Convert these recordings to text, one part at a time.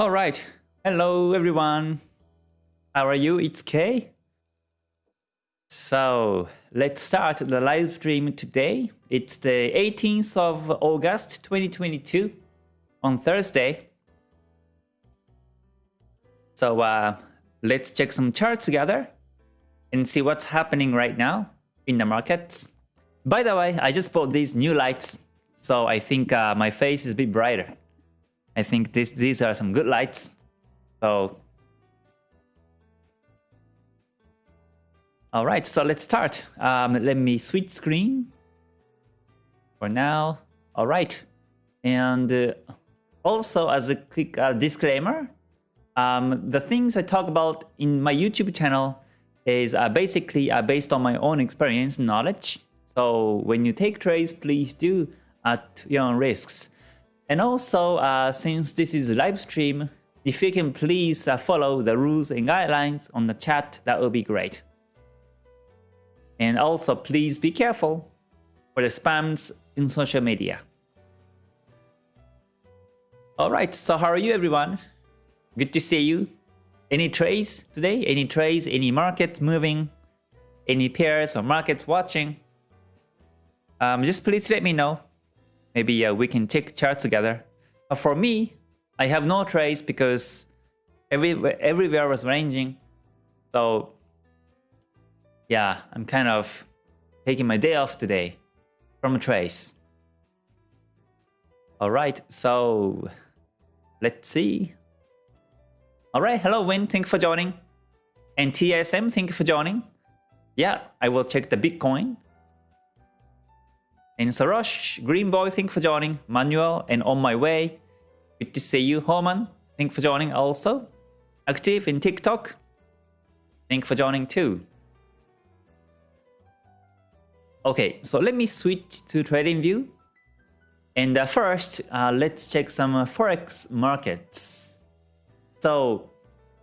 All right. Hello, everyone. How are you? It's Kay. So let's start the live stream today. It's the 18th of August 2022 on Thursday. So uh, let's check some charts together and see what's happening right now in the markets. By the way, I just bought these new lights, so I think uh, my face is a bit brighter. I think this, these are some good lights. So, all right, so let's start. Um, let me switch screen for now. All right, and uh, also as a quick uh, disclaimer, um, the things I talk about in my YouTube channel is uh, basically uh, based on my own experience knowledge. So when you take trades, please do at your own risks. And also, uh, since this is a live stream, if you can please uh, follow the rules and guidelines on the chat, that would be great. And also, please be careful for the spams in social media. Alright, so how are you everyone? Good to see you. Any trades today? Any trades? Any market moving? Any pairs or markets watching? Um, just please let me know. Maybe uh, we can check chart together. But for me, I have no trades because every, everywhere was ranging. So yeah, I'm kind of taking my day off today from a trace. All right, so let's see. All right, hello Win, thank you for joining. And TSM, thank you for joining. Yeah, I will check the Bitcoin. And Sarosh, Green Boy, thank you for joining. Manuel, and on my way. Good to see you, Homan. Thank you for joining also. Active in TikTok. Thank you for joining too. Okay, so let me switch to TradingView. And uh, first, uh, let's check some uh, Forex markets. So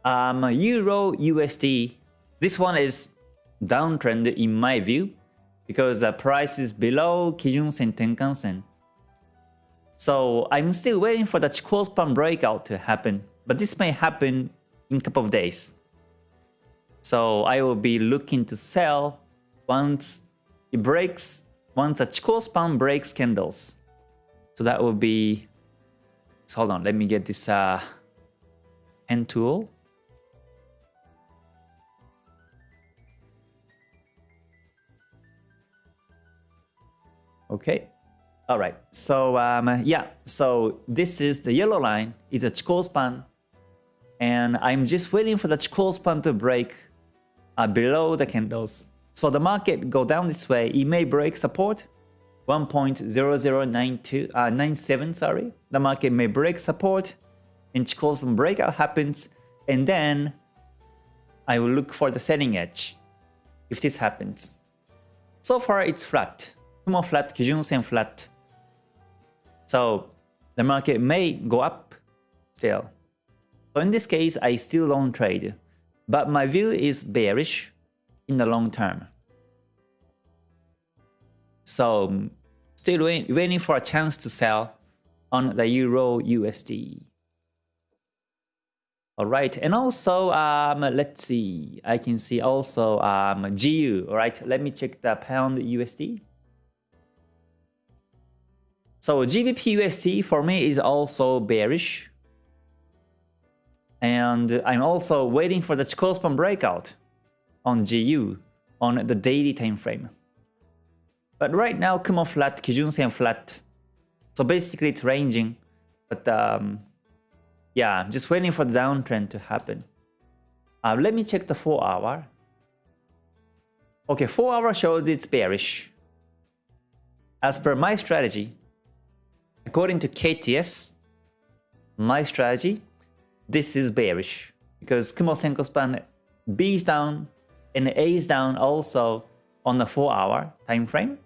um, Euro USD, this one is downtrend in my view because the price is below Kijun Sen Tenkan Sen. So I'm still waiting for the Chikou span breakout to happen, but this may happen in a couple of days. So I will be looking to sell once it breaks, once the Chikou span breaks candles. So that will be, so hold on, let me get this uh, hand tool. Okay. All right. So um, yeah. So this is the yellow line. It's a Chikou span, and I'm just waiting for the Chikou span to break uh, below the candles. So the market go down this way. It may break support 1.0092 uh, 97. Sorry. The market may break support and Chikou span breakout happens, and then I will look for the selling edge if this happens. So far it's flat. Kumo flat, Kijun Sen flat. So the market may go up still. So in this case, I still don't trade. But my view is bearish in the long term. So still waiting for a chance to sell on the Euro USD. All right, and also, um, let's see, I can see also um, GU, all right, let me check the pound USD. So GBP USD for me is also bearish. And I'm also waiting for the Chikou span breakout on GU on the daily time frame. But right now, Kumo flat, Kijun Sen flat. So basically it's ranging, but um, yeah, I'm just waiting for the downtrend to happen. Uh, let me check the 4 hour. Okay, 4 hour shows it's bearish. As per my strategy, according to KTS, my strategy, this is bearish because Kumo Senkou span B is down and A is down also on the 4 hour time frame.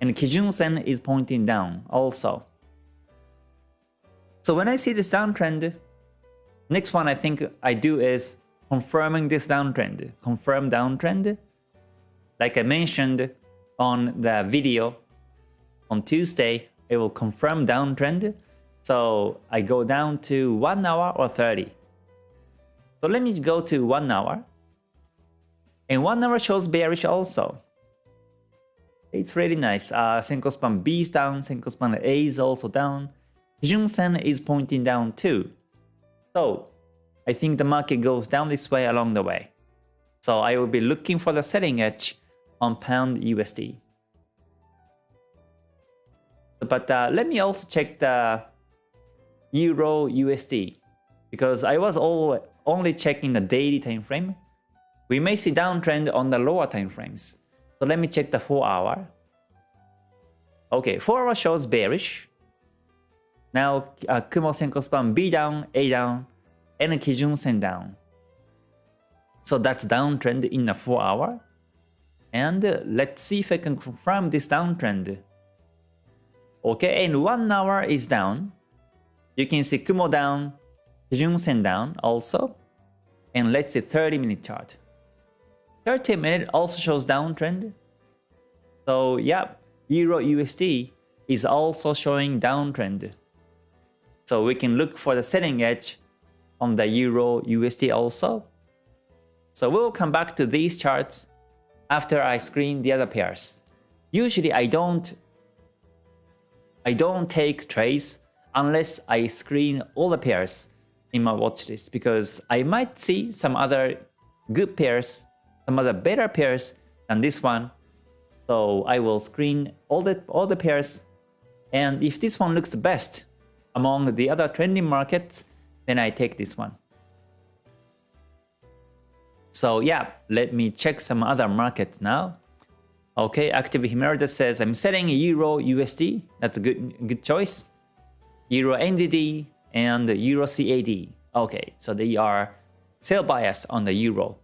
And Kijun Sen is pointing down also. So when I see this downtrend, next one I think I do is confirming this downtrend. Confirm downtrend. Like I mentioned on the video on Tuesday, it will confirm downtrend. So I go down to 1 hour or 30. So let me go to 1 hour. And 1 hour shows bearish also. It's really nice. Uh, Senkou span B is down, Senkou span A is also down. Kijun Sen is pointing down too. So I think the market goes down this way along the way. So I will be looking for the selling edge on pound USD. But uh, let me also check the Euro USD because I was all, only checking the daily time frame. We may see downtrend on the lower time frames. So let me check the 4 hour. Okay, 4 hour shows bearish. Now uh, Kumo Senkou span B down, A down, and Kijun Sen down. So that's downtrend in the 4 hour. And uh, let's see if I can confirm this downtrend. Okay, and 1 hour is down. You can see Kumo down, Kijun Sen down also. And let's see 30 minute chart. 30 minute also shows downtrend. So yeah, Euro USD is also showing downtrend. So we can look for the selling edge on the Euro USD also. So we'll come back to these charts after I screen the other pairs. Usually I don't I don't take trades unless I screen all the pairs in my watch list because I might see some other good pairs, some other better pairs than this one. So I will screen all the all the pairs and if this one looks the best among the other trending markets, then I take this one. So yeah, let me check some other markets now. Okay, Active Himerda says I'm selling Euro USD. That's a good good choice. Euro NZD and Euro CAD. Okay, so they are sell biased on the Euro.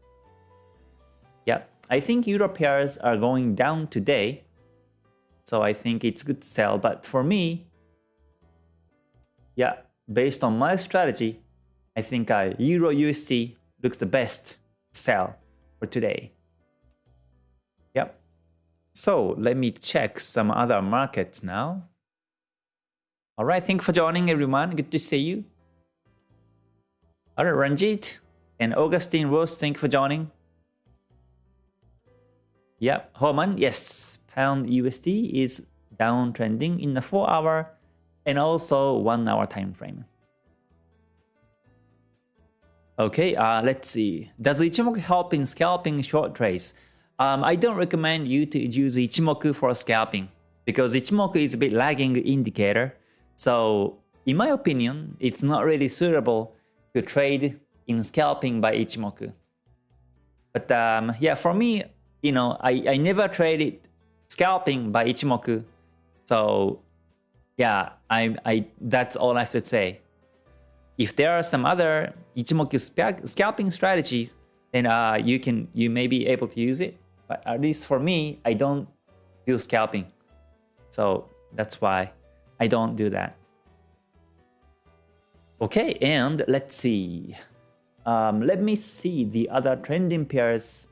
Yeah, I think Euro pairs are going down today. So I think it's good to sell. But for me, yeah, based on my strategy, I think uh, Euro USD looks the best sell for today. So let me check some other markets now. All right, thank you for joining everyone. Good to see you. All right, Ranjit and Augustine Rose, thank you for joining. Yep, Homan, yes, pound USD is downtrending in the 4 hour and also 1 hour time frame. Okay, uh, let's see. Does Ichimoku help in scalping short trades? Um, I don't recommend you to use Ichimoku for scalping because Ichimoku is a bit lagging indicator. So in my opinion, it's not really suitable to trade in scalping by Ichimoku. But um, yeah, for me, you know, I, I never traded scalping by Ichimoku. So yeah, I, I that's all I have to say. If there are some other Ichimoku scalping strategies, then uh, you can you may be able to use it. But at least for me, I don't do scalping. So that's why I don't do that. Okay, and let's see. Um, let me see the other trending pairs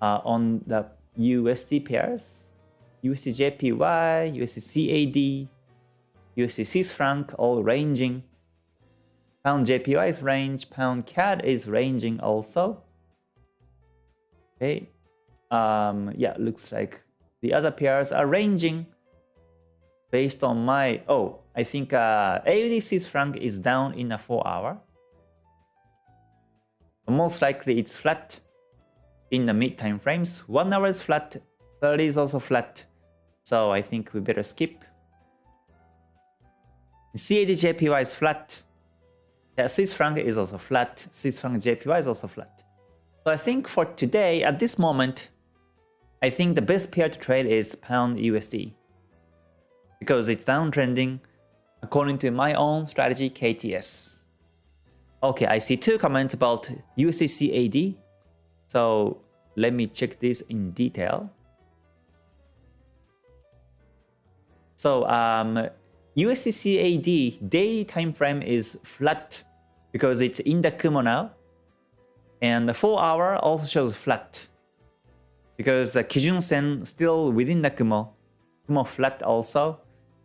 uh, on the USD pairs. USD JPY, USD franc all ranging. Pound JPY is range, pound CAD is ranging also. Okay. Um, yeah, looks like the other pairs are ranging based on my, oh, I think uh, AUD franc is down in a 4 hour. Most likely it's flat in the mid time frames. 1 hour is flat, 30 is also flat. So I think we better skip. CAD JPY is flat. Yeah, Swiss franc is also flat. Swiss franc JPY is also flat. So I think for today, at this moment, I think the best pair to trade is pound USD. Because it's downtrending according to my own strategy KTS. Okay, I see two comments about USD CAD. So let me check this in detail. So um, daily time frame is flat because it's in the Kumo now. And the 4 hour also shows flat because the Kijun Sen still within the Kumo. Kumo flat also.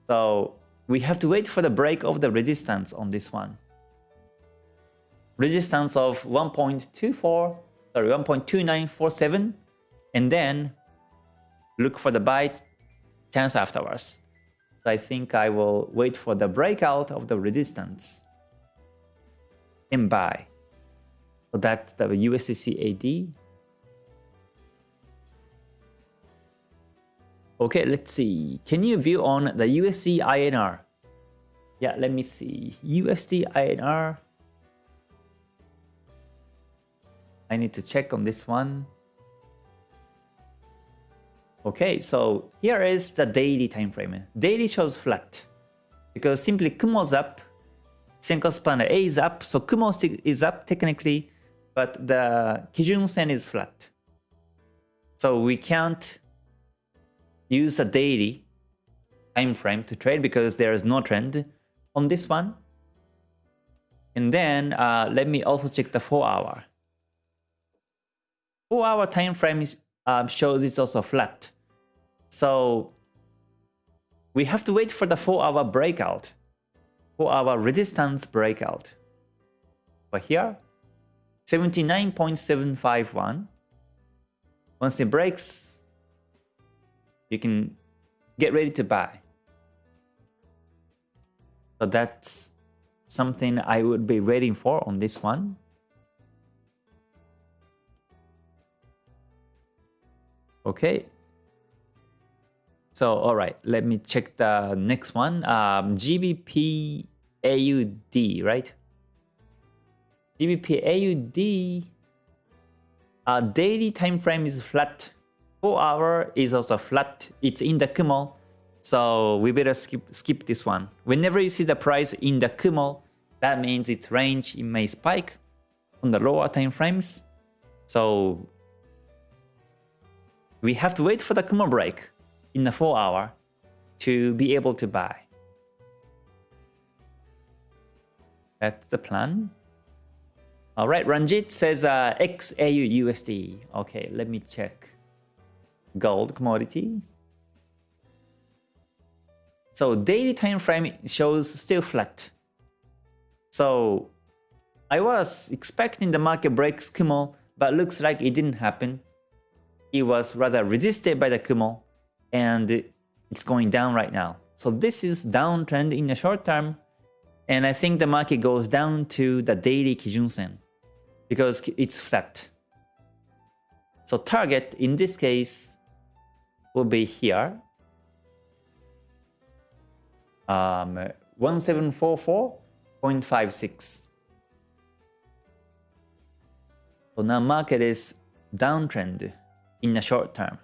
So we have to wait for the break of the resistance on this one. Resistance of 1.24, sorry, 1.2947, and then look for the buy chance afterwards. So I think I will wait for the breakout of the resistance and buy. So that's the USD CAD. Okay, let's see. Can you view on the USD INR? Yeah, let me see. USD INR. I need to check on this one. Okay, so here is the daily time frame. Daily shows flat because simply Kumo's up, Senkou span A is up, so Kumo is up technically, but the Kijun Sen is flat. So we can't use a daily time frame to trade because there is no trend on this one. And then uh, let me also check the 4 hour. 4 hour time frame um, shows it's also flat. So we have to wait for the 4 hour breakout, 4 hour resistance breakout. But here, 79.751. Once it breaks you can get ready to buy. So that's something I would be waiting for on this one. Okay. So, all right, let me check the next one. Um, GBP AUD, right? GBP AUD uh, daily time frame is flat 4 hour is also flat. It's in the Kumo. So we better skip, skip this one. Whenever you see the price in the Kumo, that means its range it may spike on the lower time frames. So we have to wait for the Kumo break in the 4 hour to be able to buy. That's the plan. Alright, Ranjit says uh, XAU USD. Okay, let me check gold commodity. So daily time frame shows still flat. So I was expecting the market breaks Kumo, but looks like it didn't happen. It was rather resisted by the Kumo, and it's going down right now. So this is downtrend in the short term, and I think the market goes down to the daily Kijun Sen because it's flat. So target in this case will be here. Um, 1744.56. So now market is downtrend in the short term.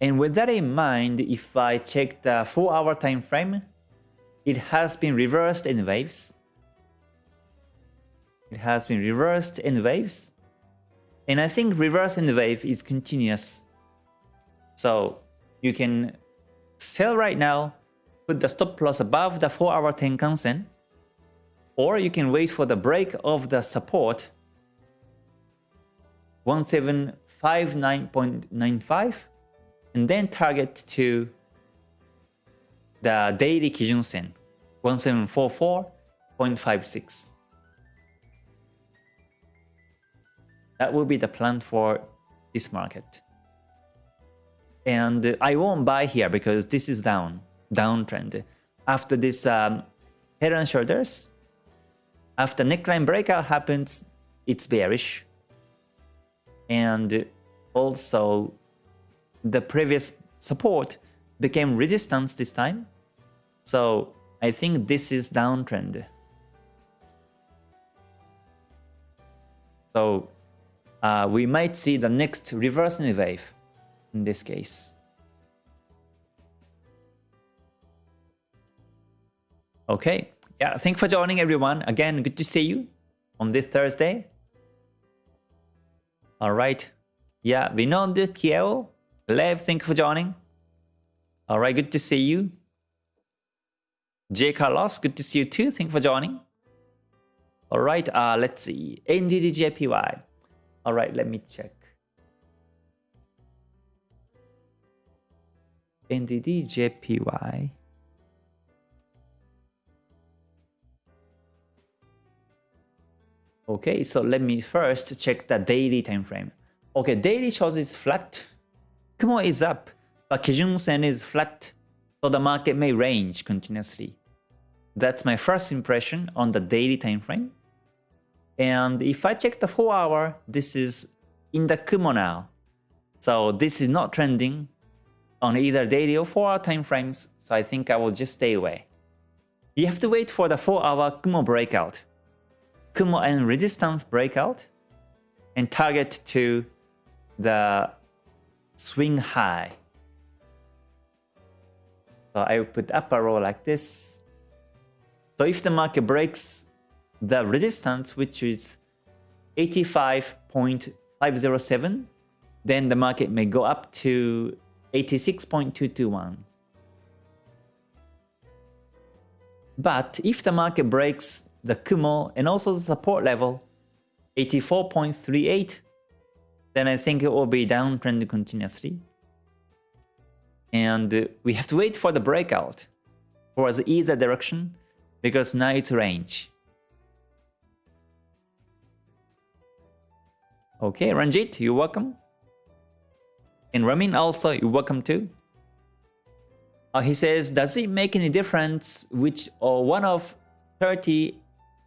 And with that in mind, if I check the 4 hour time frame, it has been reversed in waves. It has been reversed in waves. And I think reverse in the wave is continuous. So you can sell right now, put the stop loss above the 4 hour Tenkan Sen, or you can wait for the break of the support 1759.95 and then target to the daily Kijun Sen 1744.56. That will be the plan for this market. And I won't buy here because this is down, downtrend. After this um, head and shoulders, after neckline breakout happens, it's bearish. And also the previous support became resistance this time. So I think this is downtrend. So uh, we might see the next reversal wave in this case. Okay, yeah, thanks for joining everyone. Again, good to see you on this Thursday. All right. Yeah, Vinod, Kiel, Lev, thank you for joining. All right, good to see you. J. Carlos, good to see you too. Thank you for joining. All right, uh, let's see. NZDJPY. All right, let me check. NDD JPY. Okay, so let me first check the daily time frame. Okay, daily shows is flat. Kumo is up, but Kijun Sen is flat, so the market may range continuously. That's my first impression on the daily time frame. And if I check the 4 hour, this is in the Kumo now. So this is not trending on either daily or 4 hour time frames, so I think I will just stay away. You have to wait for the 4 hour Kumo breakout. Kumo and resistance breakout and target to the swing high. So I will put up arrow like this. So if the market breaks the resistance, which is 85.507, then the market may go up to 86.221. But if the market breaks the Kumo and also the support level, 84.38, then I think it will be downtrend continuously. And we have to wait for the breakout towards either direction because now it's range. Okay, Ranjit, you're welcome. And Ramin also, you're welcome too. Uh, he says, does it make any difference which or one of 30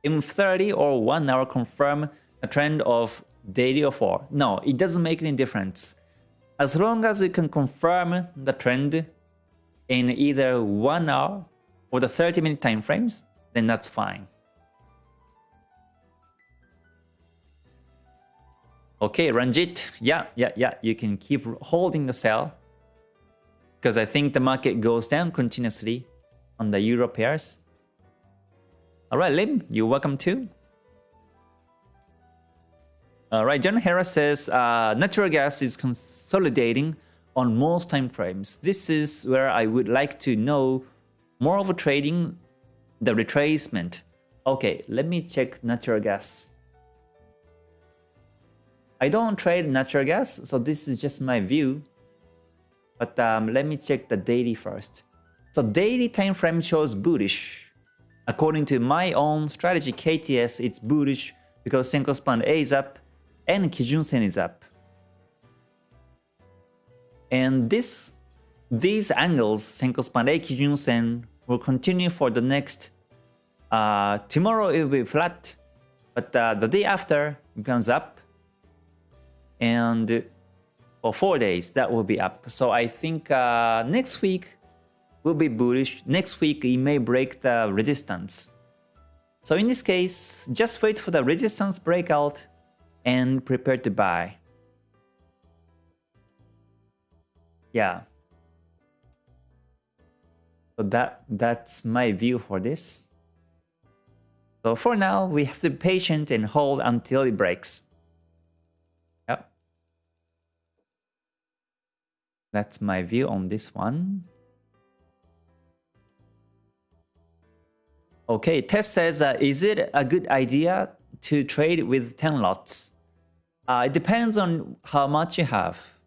M30 or 1 hour confirm a trend of daily or 4? No, it doesn't make any difference. As long as you can confirm the trend in either 1 hour or the 30 minute time frames, then that's fine. Okay, Ranjit, yeah, yeah, yeah, you can keep holding the sell because I think the market goes down continuously on the euro pairs. Alright, Lim, you're welcome too. Alright, John Harris says uh, natural gas is consolidating on most time frames. This is where I would like to know more of a trading the retracement. Okay, let me check natural gas. I don't trade natural gas, so this is just my view. But um, let me check the daily first. So daily time frame shows bullish. According to my own strategy KTS, it's bullish because Senkou span A is up and Kijun Sen is up. And this, these angles, Senkou span A, Kijun Sen, will continue for the next, uh, tomorrow it will be flat, but uh, the day after it comes up and for four days that will be up. So I think uh, next week will be bullish. Next week it may break the resistance. So in this case, just wait for the resistance breakout and prepare to buy. Yeah. So that that's my view for this. So for now, we have to be patient and hold until it breaks. That's my view on this one. Okay, Tess says, uh, is it a good idea to trade with 10 lots? Uh, it depends on how much you have.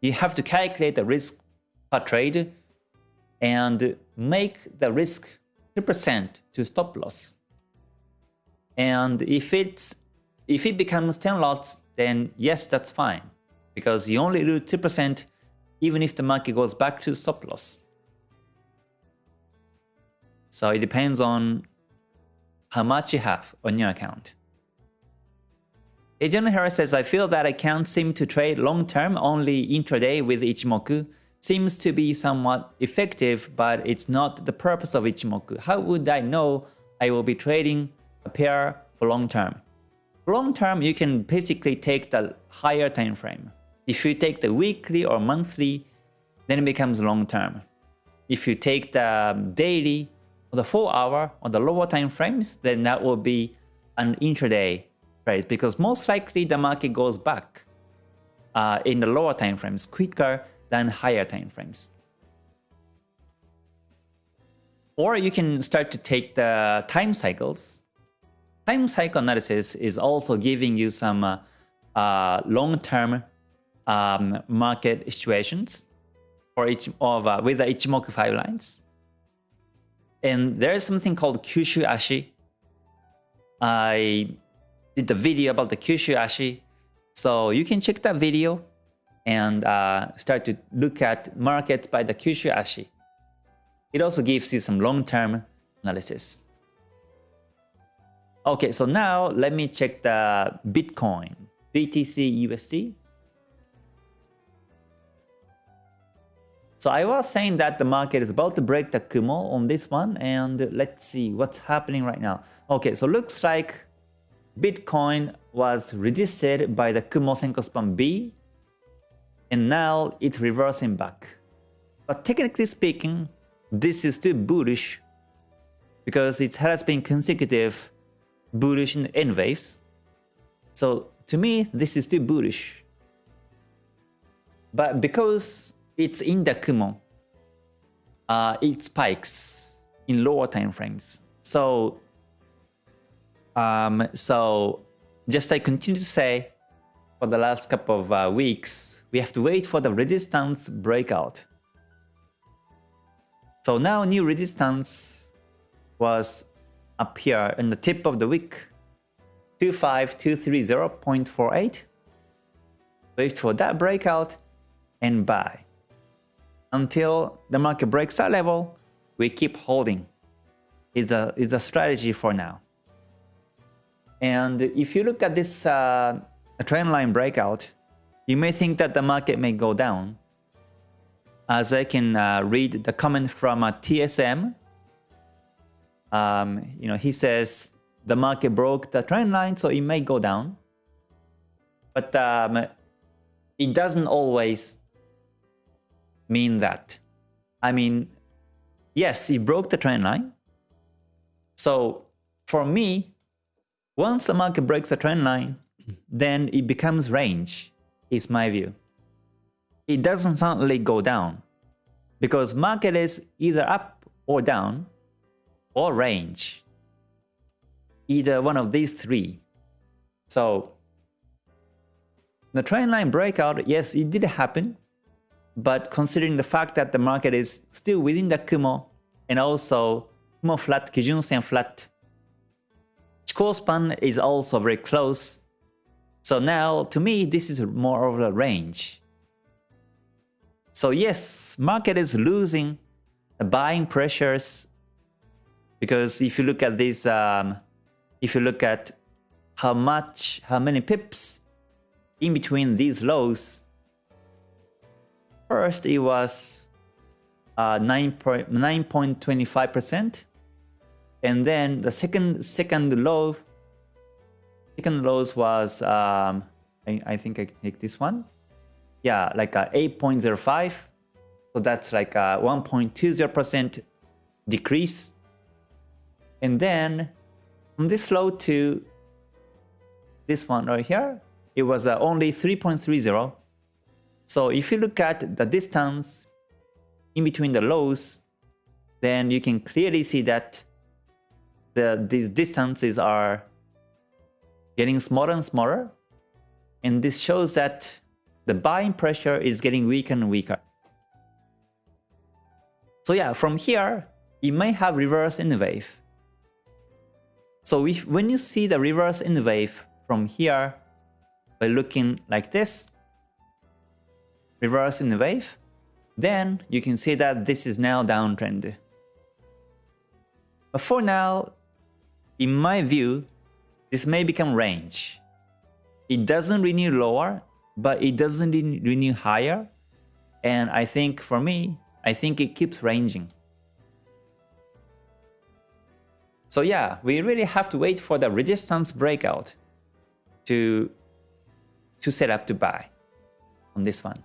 You have to calculate the risk per trade and make the risk 2% to stop loss. And if it's if it becomes 10 lots, then yes, that's fine. Because you only lose 2% even if the market goes back to stop loss. So it depends on how much you have on your account. Agent Harris says, I feel that I can't seem to trade long-term, only intraday with Ichimoku. Seems to be somewhat effective, but it's not the purpose of Ichimoku. How would I know I will be trading a pair for long-term? Long-term, you can basically take the higher time frame. If you take the weekly or monthly, then it becomes long term. If you take the daily or the 4 hour or the lower time frames, then that will be an intraday trade because most likely the market goes back uh, in the lower time frames quicker than higher time frames. Or you can start to take the time cycles. Time cycle analysis is also giving you some uh, uh, long-term um, market situations. for each of uh, with the Ichimoku five lines. And there's something called Kyushu Ashi. I did the video about the Kyushu Ashi. So you can check that video and uh, start to look at markets by the Kyushu Ashi. It also gives you some long-term analysis. Okay, so now let me check the Bitcoin, BTC USD. So I was saying that the market is about to break the Kumo on this one and let's see what's happening right now. Okay, so looks like Bitcoin was resisted by the Kumo Senkou Span B and now it's reversing back. But technically speaking, this is still bullish because it has been consecutive bullish in waves. So to me, this is still bullish. But because it's in the Kumo. Uh, it spikes in lower time frames. So, um, so just I continue to say, for the last couple of uh, weeks, we have to wait for the resistance breakout. So now new resistance was up here in the tip of the wick, 25230.48. Wait for that breakout and buy until the market breaks that level, we keep holding. It's a is a strategy for now. And if you look at this uh, trend line breakout, you may think that the market may go down. As I can uh, read the comment from uh, TSM, um, you know, he says the market broke the trend line, so it may go down. But um, it doesn't always mean that? I mean, yes, it broke the trend line. So for me, once the market breaks the trend line, then it becomes range, is my view. It doesn't suddenly go down because market is either up or down or range. Either one of these three. So the trend line breakout, yes, it did happen, but considering the fact that the market is still within the Kumo and also Kumo flat, Kijun Sen flat, Chikou span is also very close. So now, to me, this is more of a range. So yes, market is losing buying pressures because if you look at this, um, if you look at how much, how many pips in between these lows, First, it was 9.25%. Uh, and then the second second low, second lows was, um, I, I, think I take this one. Yeah, like a 8.05. So that's like a 1.20% decrease. And then from this low to this one right here, it was uh, only 3.30. So if you look at the distance in between the lows, then you can clearly see that the, these distances are getting smaller and smaller. And this shows that the buying pressure is getting weaker and weaker. So yeah, from here, it may have reverse in the wave. So if, when you see the reverse in the wave from here, by looking like this, reverse in the wave, then you can see that this is now downtrend. But for now, in my view, this may become range. It doesn't renew lower, but it doesn't renew higher. And I think for me, I think it keeps ranging. So yeah, we really have to wait for the resistance breakout to, to set up to buy on this one.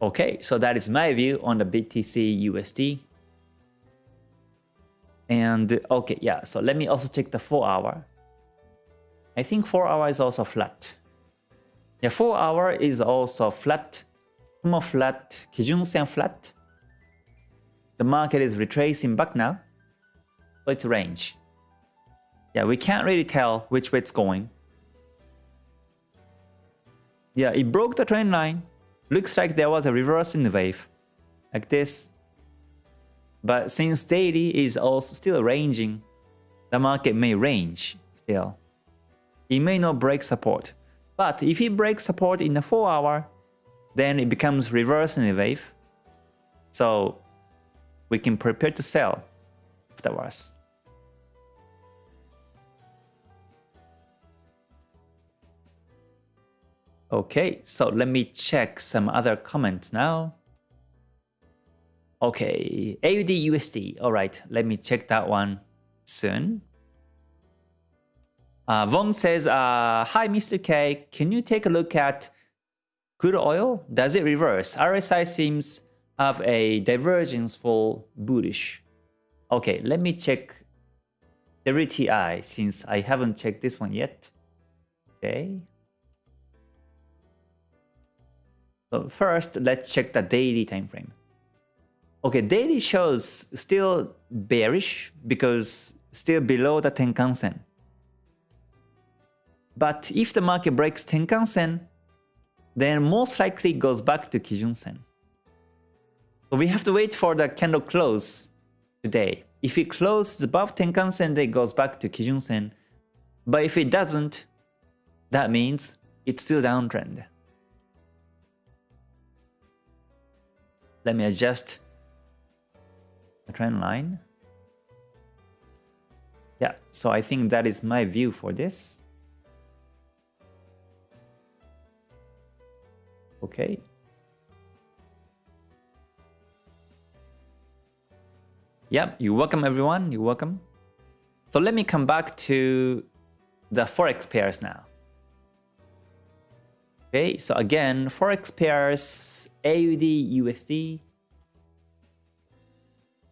Okay, so that is my view on the BTC USD. And okay, yeah, so let me also check the 4 hour. I think 4 hour is also flat. Yeah, 4 hour is also flat. Kumo flat, Kijun Sen flat. The market is retracing back now. So it's range yeah, we can't really tell which way it's going. Yeah, it broke the trend line. Looks like there was a reverse in the wave. Like this. But since daily is also still ranging, the market may range still. It may not break support. But if it breaks support in the 4 hour, then it becomes reverse in the wave. So we can prepare to sell afterwards. Okay, so let me check some other comments now. Okay, AUD USD. All right, let me check that one soon. Uh, Von says, uh, Hi, Mr. K. Can you take a look at crude oil? Does it reverse? RSI seems have a divergence for bullish. Okay, let me check the WTI since I haven't checked this one yet. Okay. So first, let's check the daily time frame. Okay, daily shows still bearish because still below the Tenkan Sen. But if the market breaks Tenkan Sen, then most likely goes back to Kijun Sen. So we have to wait for the candle close today. If it closes above Tenkan Sen, then it goes back to Kijun Sen. But if it doesn't, that means it's still downtrend. Let me adjust the trend line. Yeah, so I think that is my view for this. Okay. Yep, you're welcome everyone, you're welcome. So let me come back to the Forex pairs now. Okay, so again, Forex pairs, AUD, USD.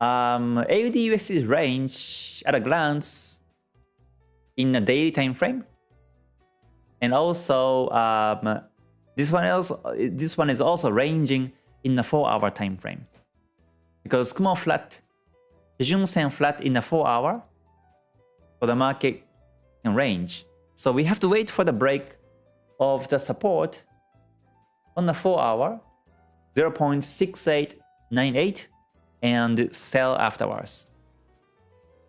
Um, AUD, USD's range at a glance in a daily time frame. And also, um, this one else, this one is also ranging in a 4-hour time frame. Because Kumo flat, Kijun Sen flat in a 4 hour for the market range. So we have to wait for the break of the support on the 4 hour 0.6898 and sell afterwards.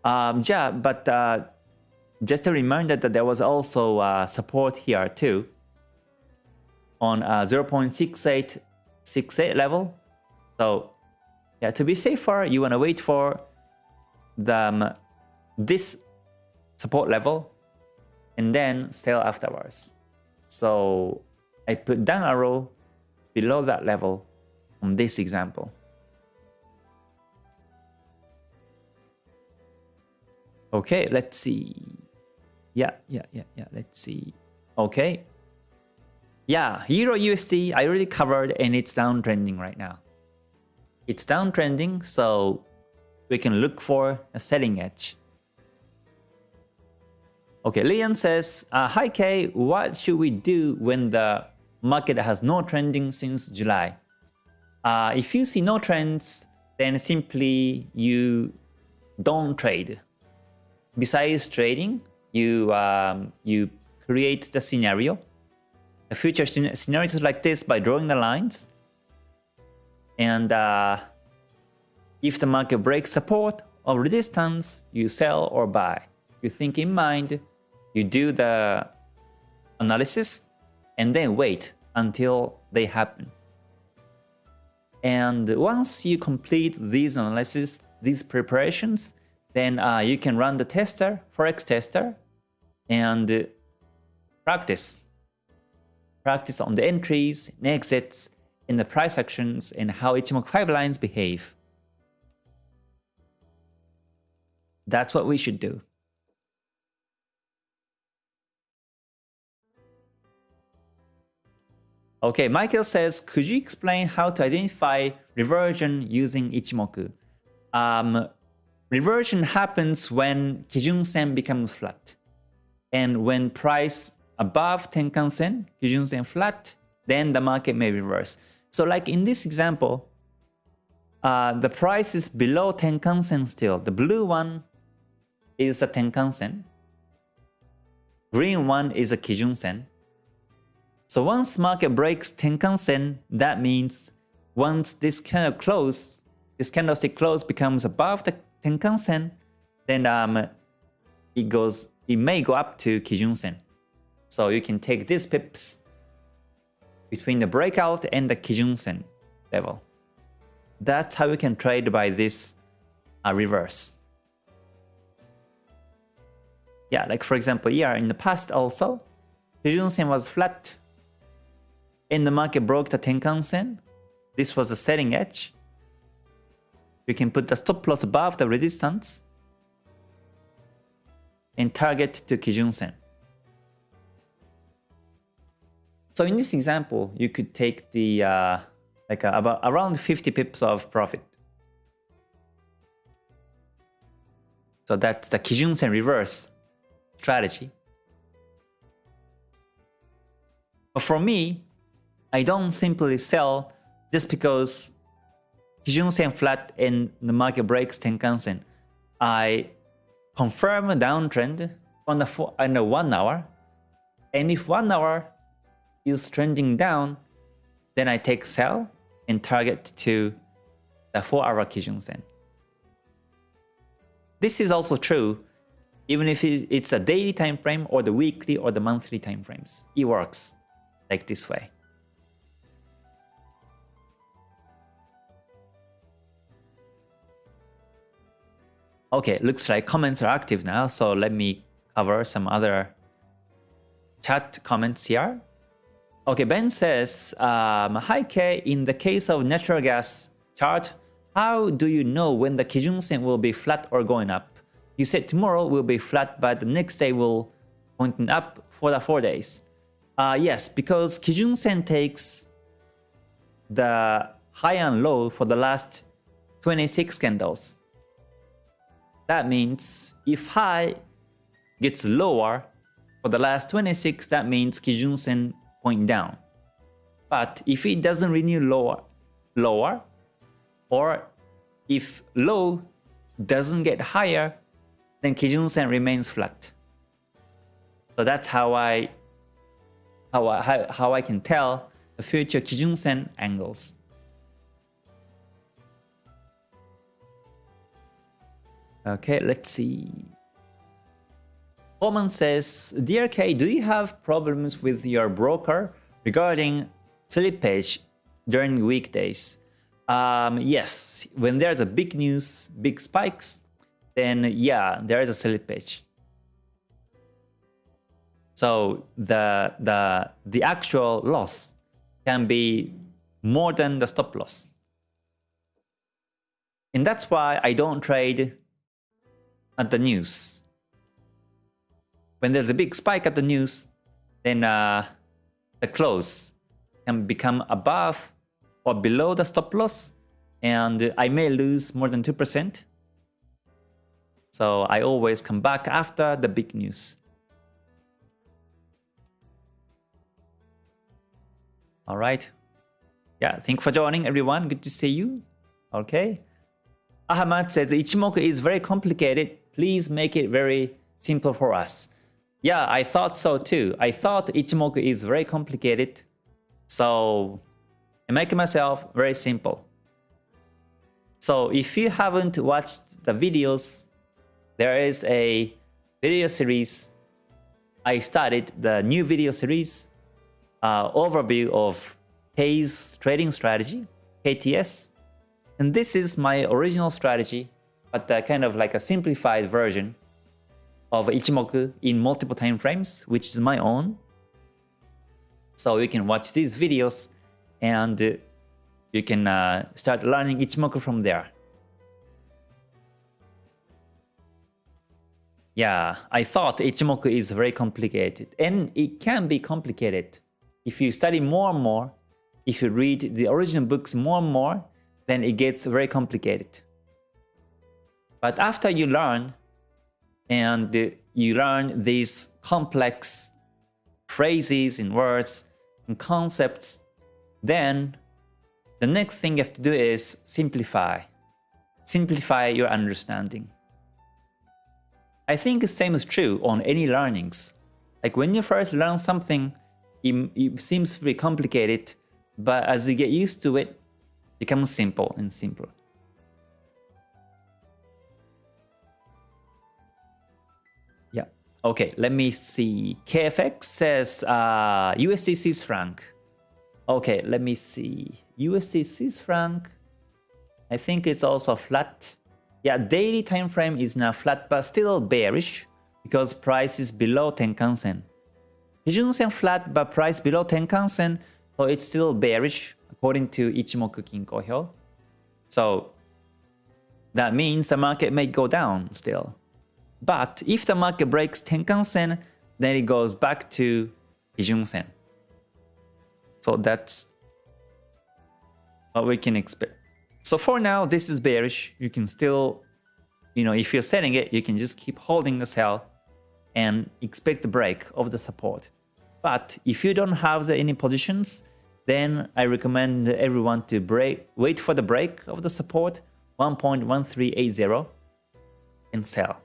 Um, yeah, but uh, just a reminder that there was also uh, support here too on uh, 0.6868 level. So yeah, to be safer, you want to wait for the um, this support level and then sell afterwards. So I put down arrow below that level on this example. Okay, let's see. Yeah, yeah, yeah, yeah, let's see. Okay. Yeah, Euro USD I already covered and it's downtrending right now. It's downtrending, so we can look for a selling edge. Okay, Leon says, uh, Hi Kay, what should we do when the market has no trending since July? Uh, if you see no trends, then simply you don't trade. Besides trading, you um, you create the scenario, the future scenarios like this by drawing the lines. And uh, if the market breaks support or resistance, you sell or buy. You think in mind you do the analysis and then wait until they happen. And once you complete these analysis, these preparations, then uh, you can run the tester, Forex tester, and practice. Practice on the entries and exits in the price actions and how Ichimoku 5 lines behave. That's what we should do. Okay, Michael says, could you explain how to identify reversion using Ichimoku? Um, reversion happens when Kijun Sen becomes flat. And when price above Tenkan Sen, Kijun Sen flat, then the market may reverse. So like in this example, uh, the price is below Tenkan Sen still. The blue one is a Tenkan Sen. Green one is a Kijun Sen. So once market breaks Tenkan Sen, that means once this of close, this candlestick close becomes above the Tenkan Sen, then um, it goes, it may go up to Kijun Sen. So you can take these pips between the breakout and the Kijun Sen level. That's how you can trade by this uh, reverse. Yeah, like for example, here in the past also, Kijun Sen was flat and the market broke the Tenkan Sen. This was a selling edge. You can put the stop loss above the resistance and target to Kijun Sen. So in this example, you could take the uh, like uh, about around 50 pips of profit. So that's the Kijun Sen reverse strategy. But for me, I don't simply sell just because Kijun Sen flat and the market breaks Tenkan Sen. I confirm a downtrend on the, four, on the one hour. And if one hour is trending down, then I take sell and target to the 4 hour Kijun Sen. This is also true even if it's a daily time frame or the weekly or the monthly time frames. It works like this way. Okay, looks like comments are active now, so let me cover some other chat comments here. Okay, Ben says, um, Hi K, in the case of natural gas chart, how do you know when the Kijun Sen will be flat or going up? You said tomorrow will be flat, but the next day will pointing up for the 4 days. Uh, yes, because Kijun Sen takes the high and low for the last 26 candles. That means if high gets lower for the last 26, that means Kijun Sen point down. But if it doesn't renew lower, lower, or if low doesn't get higher, then Kijun Sen remains flat. So that's how I how I, how, how I can tell the future Kijun Sen angles. Okay, let's see. Coleman says, Dear K, do you have problems with your broker regarding slippage during weekdays? Um, yes, when there's a big news, big spikes, then yeah, there is a slippage. So the, the, the actual loss can be more than the stop loss. And that's why I don't trade at the news. When there's a big spike at the news, then uh, the close can become above or below the stop loss and I may lose more than 2%. So I always come back after the big news. All right. Yeah, thank you for joining everyone. Good to see you. Okay. Ahmad says Ichimoku is very complicated please make it very simple for us. Yeah, I thought so too. I thought Ichimoku is very complicated. So I make myself very simple. So if you haven't watched the videos, there is a video series. I started the new video series uh, overview of K's trading strategy, KTS. And this is my original strategy but uh, kind of like a simplified version of Ichimoku in multiple time frames, which is my own. So you can watch these videos and you can uh, start learning Ichimoku from there. Yeah, I thought Ichimoku is very complicated and it can be complicated. If you study more and more, if you read the original books more and more, then it gets very complicated. But after you learn, and you learn these complex phrases and words and concepts, then the next thing you have to do is simplify. Simplify your understanding. I think the same is true on any learnings. Like when you first learn something, it, it seems very complicated, but as you get used to it, it becomes simple and simpler. Okay, let me see. KFX says uh, USD Swiss franc. Okay, let me see. USD Swiss franc. I think it's also flat. Yeah, daily time frame is now flat, but still bearish because price is below Tenkan Sen. Kijun Sen flat, but price below Tenkan Sen, so it's still bearish according to Ichimoku Kinko Hyo. So that means the market may go down still. But if the market breaks Tenkan Sen, then it goes back to Kijun Sen. So that's what we can expect. So for now, this is bearish. You can still, you know, if you're selling it, you can just keep holding the sell and expect the break of the support. But if you don't have the, any positions, then I recommend everyone to break, wait for the break of the support 1.1380 and sell.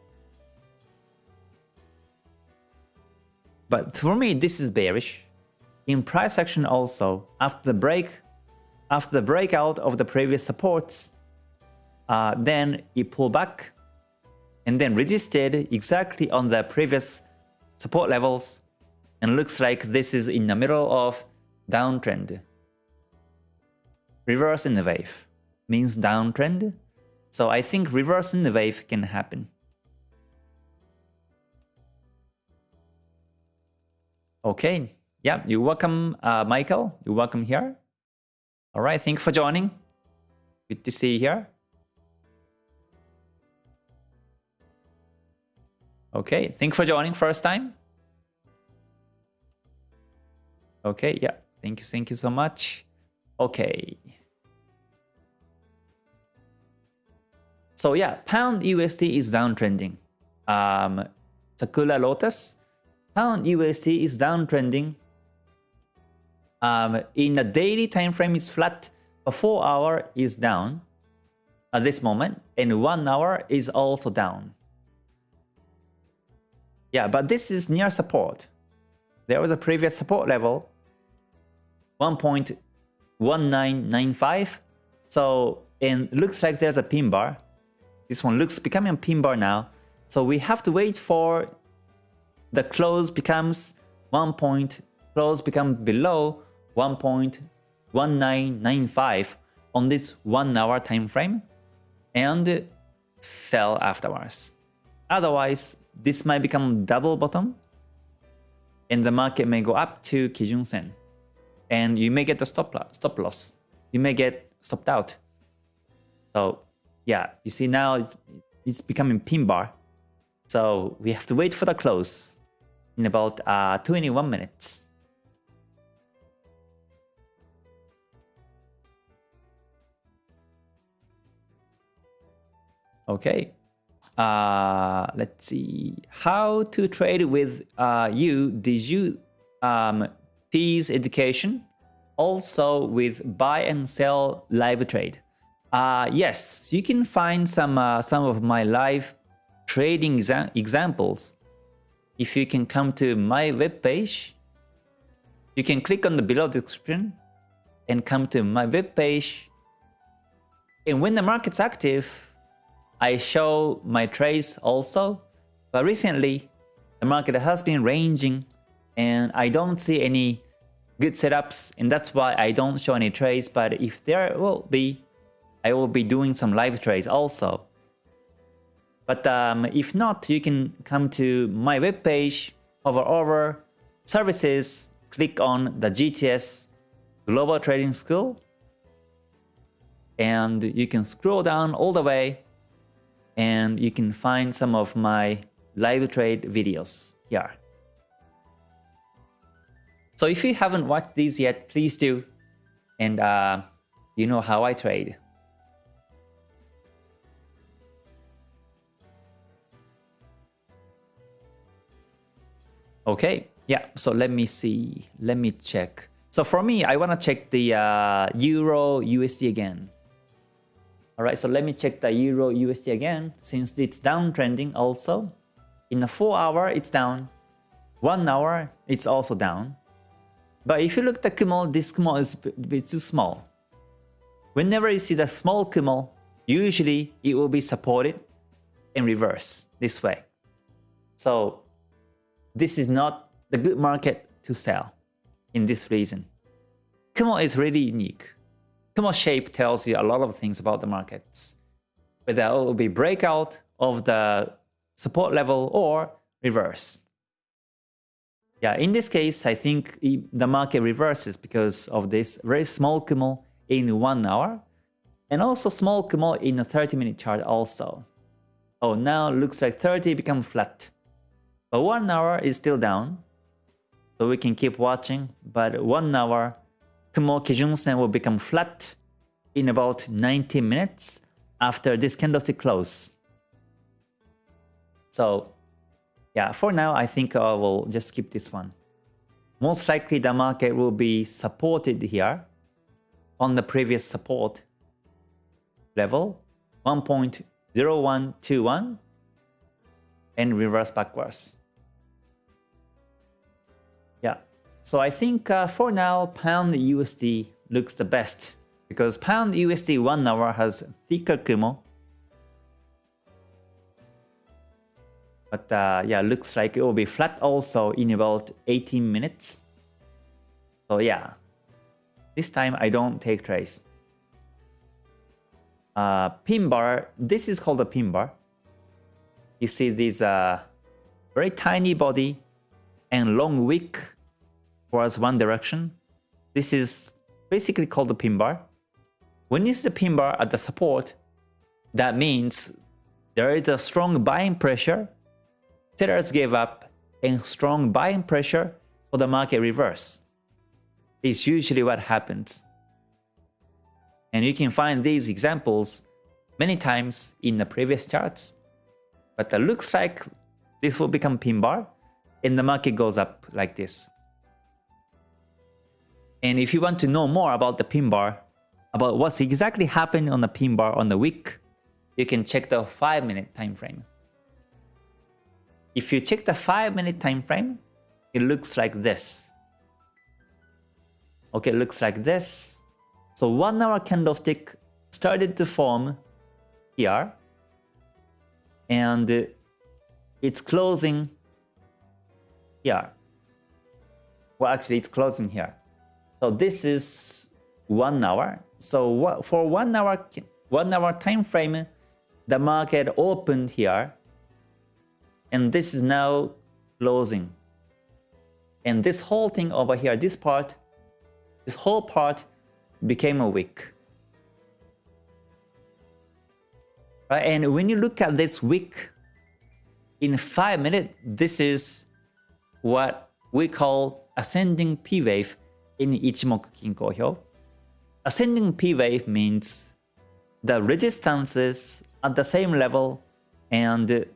But for me, this is bearish. In price action also, after the break, after the breakout of the previous supports, uh, then it pulled back and then resisted exactly on the previous support levels and looks like this is in the middle of downtrend. Reverse in the wave means downtrend, so I think reverse in the wave can happen. Okay, yeah, you're welcome, uh, Michael. You're welcome here. All right, thank you for joining. Good to see you here. Okay, thank you for joining first time. Okay, yeah, thank you, thank you so much. Okay. So yeah, pound USD is downtrending. Um, Sakura Lotus, pound USD is downtrending. Um, in the daily time frame is flat, a 4 hour is down at this moment, and 1 hour is also down. Yeah, but this is near support. There was a previous support level, 1.1995. So it looks like there's a pin bar. This one looks becoming a pin bar now. So we have to wait for the close becomes 1 point, close become below 1.1995 on this 1 hour time frame and sell afterwards. Otherwise, this might become double bottom and the market may go up to Kijun Sen and you may get the stop, loss, stop loss. You may get stopped out. So yeah, you see now it's, it's becoming pin bar. So we have to wait for the close in about uh, 21 minutes. Okay, uh, let's see. How to trade with uh, you? Did you um, tease education? Also with buy and sell live trade. Uh, yes, you can find some uh, some of my live trading exa examples. If you can come to my webpage, you can click on the below description and come to my webpage. And when the market's active, I show my trades also, but recently the market has been ranging and I don't see any good setups and that's why I don't show any trades but if there will be, I will be doing some live trades also. But um, if not, you can come to my webpage, hover over services, click on the GTS Global Trading School and you can scroll down all the way and you can find some of my live trade videos here. So if you haven't watched these yet, please do. And uh, you know how I trade. Okay, yeah, so let me see. Let me check. So for me, I want to check the uh, Euro USD again. Alright, so let me check the Euro USD again, since it's downtrending also. In a 4 hour, it's down. 1 hour, it's also down. But if you look at the Kumo, this Kumo is a bit too small. Whenever you see the small Kumo, usually it will be supported in reverse this way. So this is not the good market to sell in this reason. Kumo is really unique. Kumo shape tells you a lot of things about the markets. Whether it will be breakout of the support level or reverse. Yeah, in this case, I think the market reverses because of this very small Kumo in 1 hour and also small Kumo in a 30 minute chart also. Oh, now looks like 30 become flat. But 1 hour is still down. So we can keep watching, but 1 hour Kumo Kijun Sen will become flat in about 90 minutes after this candlestick close. So yeah, for now, I think I will just skip this one. Most likely the market will be supported here on the previous support level 1.0121 and reverse backwards. So I think uh, for now pound USD looks the best because pound USD 1 hour has thicker Kumo But uh, yeah, looks like it will be flat also in about 18 minutes. So yeah, this time I don't take trades. Uh, pin bar, this is called a pin bar. You see this uh, very tiny body and long wick towards one direction. This is basically called the pin bar. When you see the pin bar at the support, that means there is a strong buying pressure sellers gave up and strong buying pressure for the market reverse. It's usually what happens. And you can find these examples many times in the previous charts. But it looks like this will become pin bar and the market goes up like this. And if you want to know more about the pin bar, about what's exactly happening on the pin bar on the week, you can check the 5 minute time frame. If you check the 5 minute time frame, it looks like this. Okay, it looks like this. So 1 hour candlestick started to form here. And it's closing here. Well, actually, it's closing here. So this is 1 hour. So for 1 hour, 1 hour time frame, the market opened here and this is now closing. And this whole thing over here, this part, this whole part became a wick. Right? And when you look at this wick in 5 minutes, this is what we call ascending P wave in Ichimoku Kinko Hyo. Ascending P wave means the resistances at the same level and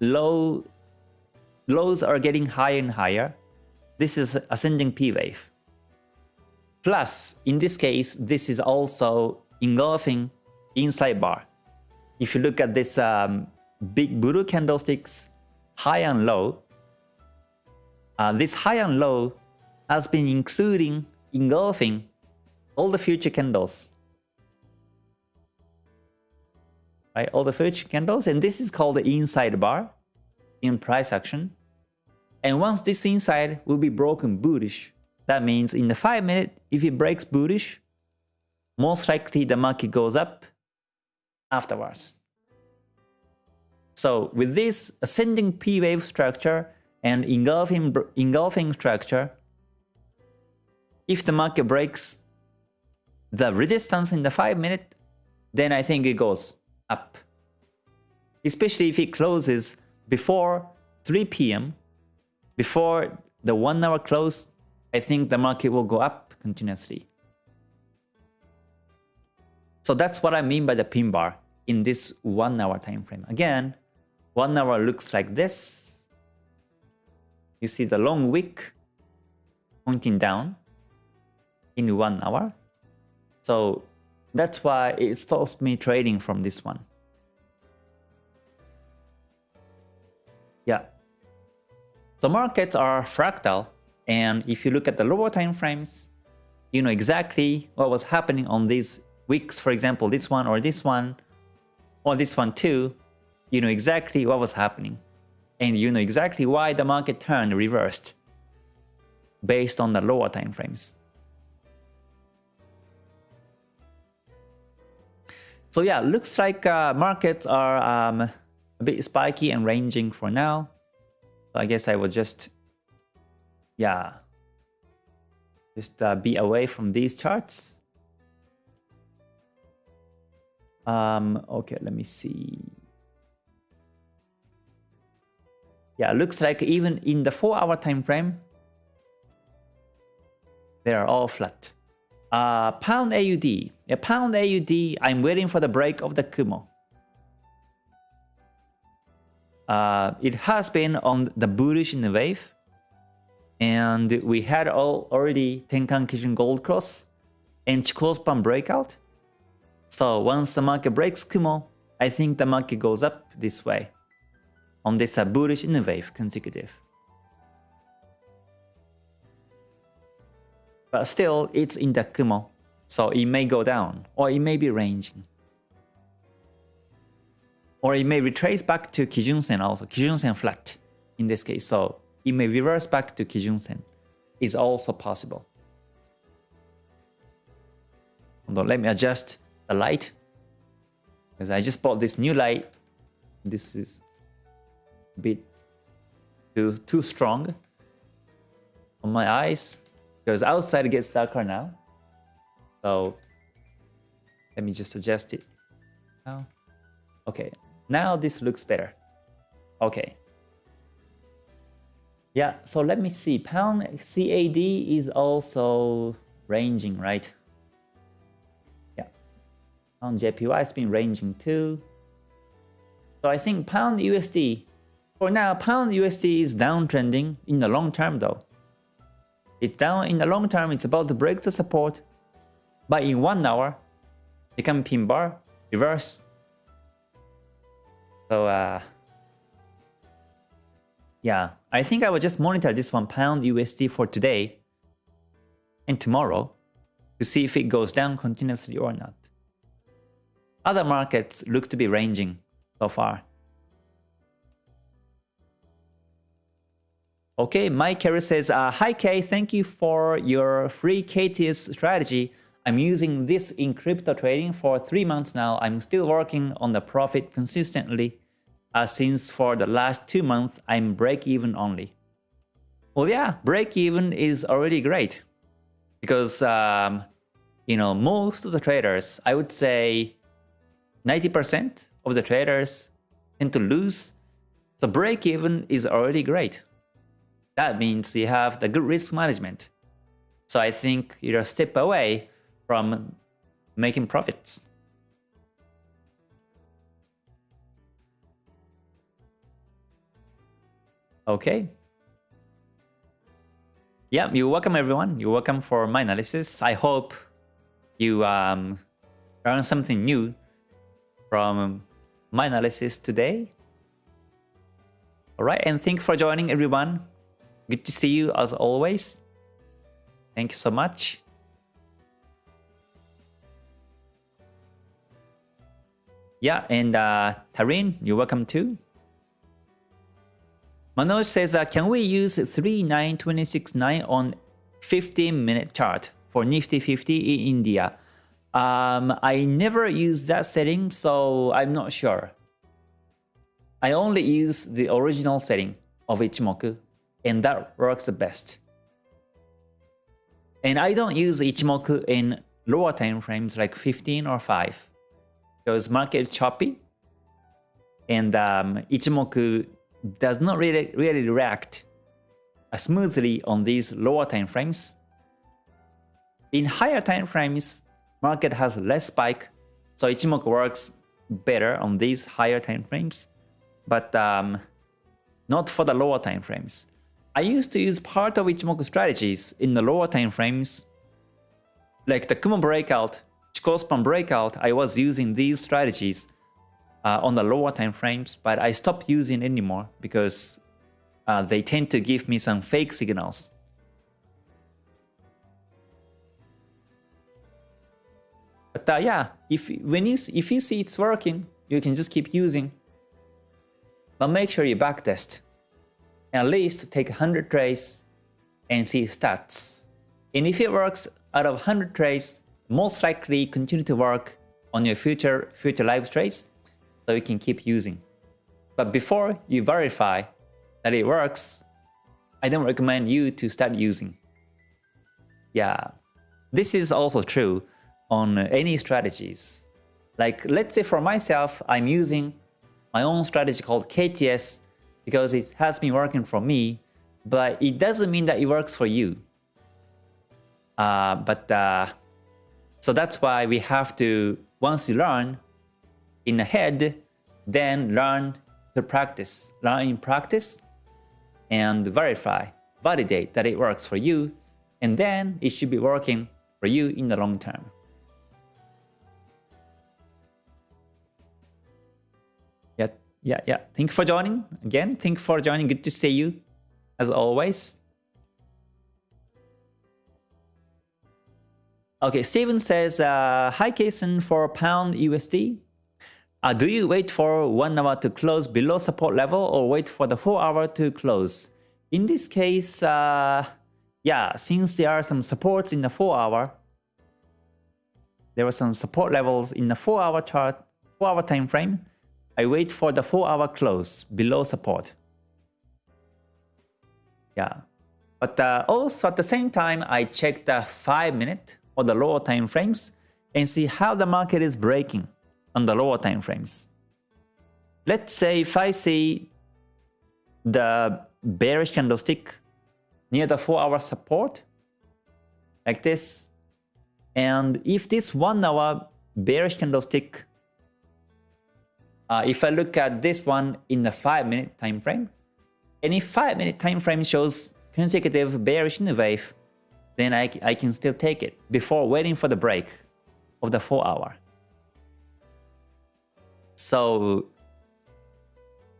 low lows are getting higher and higher. This is ascending P wave. Plus, in this case, this is also engulfing inside bar. If you look at this um, big blue candlesticks, high and low, uh, this high and low has been including engulfing all the future candles right? All the future candles, and this is called the inside bar in price action. And once this inside will be broken bullish, that means in the 5 minute, if it breaks bullish, most likely the market goes up afterwards. So with this ascending P wave structure and engulfing, engulfing structure, if the market breaks the resistance in the 5 minute, then I think it goes up. Especially if it closes before 3 p.m., before the one hour close, I think the market will go up continuously. So that's what I mean by the pin bar in this one hour time frame. Again, one hour looks like this. You see the long wick pointing down in one hour. So that's why it stops me trading from this one. Yeah. So markets are fractal And if you look at the lower time frames, you know exactly what was happening on these weeks, for example, this one or this one, or this one too, you know exactly what was happening. And you know exactly why the market turned reversed based on the lower time frames. So yeah, looks like uh, markets are um, a bit spiky and ranging for now. So I guess I will just, yeah, just uh, be away from these charts. Um, okay, let me see. Yeah, looks like even in the 4-hour time frame, they are all flat. Uh, pound AUD. Yeah, pound AUD, I'm waiting for the break of the Kumo. Uh, it has been on the bullish in the wave. And we had all already Tenkan Kijun Gold Cross and Chikou Span breakout. So once the market breaks Kumo, I think the market goes up this way on this uh, bullish in the wave consecutive. But still, it's in the Kumo, so it may go down, or it may be ranging. Or it may retrace back to Kijun-sen also, Kijun-sen flat in this case, so it may reverse back to Kijun-sen. Is also possible. On, let me adjust the light. Because I just bought this new light. This is a bit too, too strong on my eyes because outside it gets darker now. So let me just adjust it now. Okay, now this looks better. Okay. Yeah, so let me see. Pound CAD is also ranging, right? Yeah. Pound JPY has been ranging too. So I think pound USD, for now, pound USD is downtrending in the long term though. It's down in the long term, it's about to break the support. But in one hour, become pin bar, reverse. So uh, yeah, I think I will just monitor this one pound USD for today and tomorrow to see if it goes down continuously or not. Other markets look to be ranging so far. Okay, Mike Carey says, uh, Hi Kay, thank you for your free KTS strategy. I'm using this in crypto trading for three months now. I'm still working on the profit consistently uh, since for the last two months I'm break even only. Well, yeah, break even is already great because um, you know most of the traders, I would say 90% of the traders tend to lose. The break even is already great. That means you have the good risk management. So I think you're a step away from making profits. Okay. Yeah, you're welcome everyone. You're welcome for my analysis. I hope you um, learn something new from my analysis today. Alright, and thank you for joining everyone. Good to see you as always. Thank you so much. Yeah, and uh, Tarin, you're welcome too. Manoj says, uh, can we use 39269 on 15 minute chart for Nifty 50 in India? Um, I never use that setting, so I'm not sure. I only use the original setting of Ichimoku and that works the best. And I don't use Ichimoku in lower time frames like 15 or 5 because market is choppy and um, Ichimoku does not really, really react smoothly on these lower time frames. In higher time frames, market has less spike, so Ichimoku works better on these higher time frames, but um, not for the lower time frames. I used to use part of Ichimoku strategies in the lower time frames. Like the Kumo breakout, Chikou Span breakout, I was using these strategies uh, on the lower time frames, but I stopped using anymore because uh, they tend to give me some fake signals. But uh, yeah, if when you if you see it's working, you can just keep using. But make sure you backtest. At least take 100 trades and see stats. And if it works out of 100 trades, most likely continue to work on your future future live trades so you can keep using. But before you verify that it works, I don't recommend you to start using. Yeah, this is also true on any strategies. Like let's say for myself, I'm using my own strategy called KTS because it has been working for me, but it doesn't mean that it works for you. Uh, but uh, so that's why we have to, once you learn in the head, then learn to practice, learn in practice and verify, validate that it works for you, and then it should be working for you in the long term. Yeah, yeah. Thank you for joining. Again, thank you for joining. Good to see you, as always. Okay, Steven says, uh, Hi Kason for pound USD. Uh, do you wait for 1 hour to close below support level or wait for the 4 hour to close? In this case, uh, yeah, since there are some supports in the 4 hour, there are some support levels in the 4 hour chart, 4 hour time frame, I wait for the 4 hour close below support. Yeah. But uh, also at the same time, I check the 5 minute or the lower time frames and see how the market is breaking on the lower time frames. Let's say if I see the bearish candlestick near the 4 hour support like this and if this 1 hour bearish candlestick uh, if I look at this one in the 5 minute time frame if 5 minute time frame shows consecutive bearish wave then I, I can still take it before waiting for the break of the 4 hour. So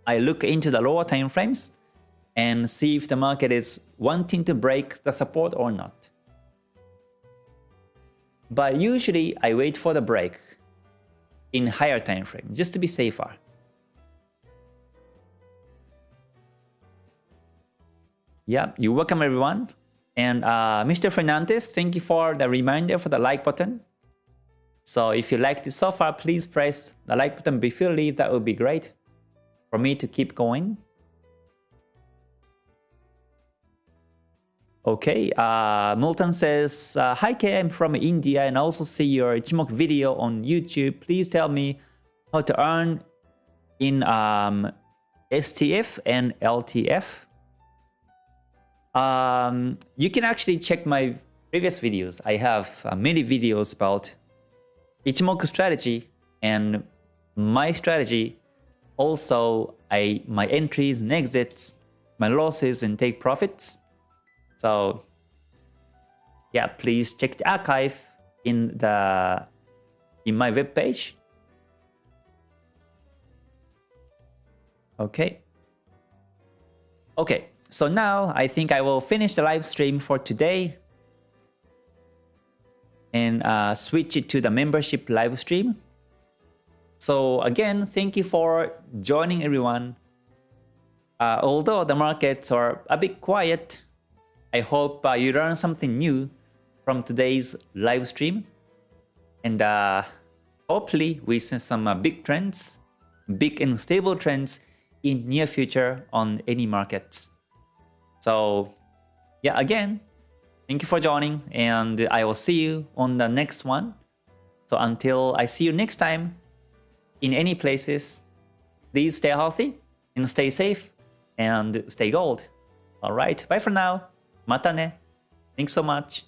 I look into the lower time frames and see if the market is wanting to break the support or not. But usually I wait for the break in higher time frame just to be safer. Yeah, you're welcome everyone. And uh, Mr. Fernandez, thank you for the reminder for the like button. So if you liked it so far, please press the like button before you leave. That would be great for me to keep going. Okay, uh, Milton says, uh, Hi K, I'm from India and also see your Ichimoku video on YouTube. Please tell me how to earn in um, STF and LTF. Um, you can actually check my previous videos. I have uh, many videos about Ichimoku strategy and my strategy. Also, I my entries and exits, my losses and take profits. So yeah, please check the archive in the in my web page. Okay. Okay, so now I think I will finish the live stream for today and uh, switch it to the membership live stream. So again, thank you for joining everyone. Uh, although the markets are a bit quiet, I hope uh, you learned something new from today's live stream. And uh, hopefully we see some uh, big trends, big and stable trends in near future on any markets. So yeah, again, thank you for joining and I will see you on the next one. So until I see you next time in any places, please stay healthy and stay safe and stay gold. Alright, bye for now. Mata ne. Thanks so much.